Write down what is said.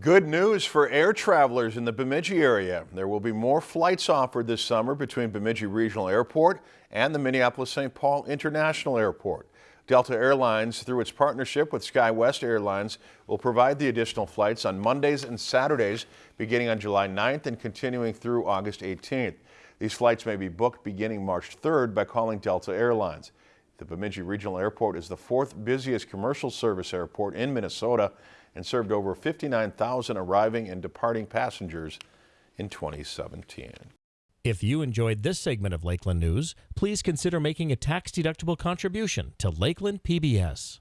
Good news for air travelers in the Bemidji area. There will be more flights offered this summer between Bemidji Regional Airport and the Minneapolis-St. Paul International Airport. Delta Airlines, through its partnership with SkyWest Airlines, will provide the additional flights on Mondays and Saturdays beginning on July 9th and continuing through August 18th. These flights may be booked beginning March 3rd by calling Delta Airlines. The Bemidji Regional Airport is the fourth busiest commercial service airport in Minnesota and served over 59,000 arriving and departing passengers in 2017. If you enjoyed this segment of Lakeland News, please consider making a tax-deductible contribution to Lakeland PBS.